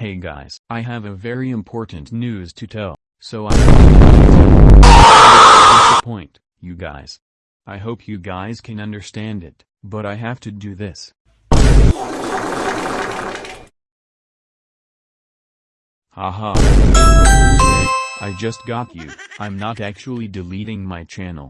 Hey guys, I have a very important news to tell, so I disappoint you guys. I hope you guys can understand it, but I have to do this. Haha. I just got you, I'm not actually deleting my channel,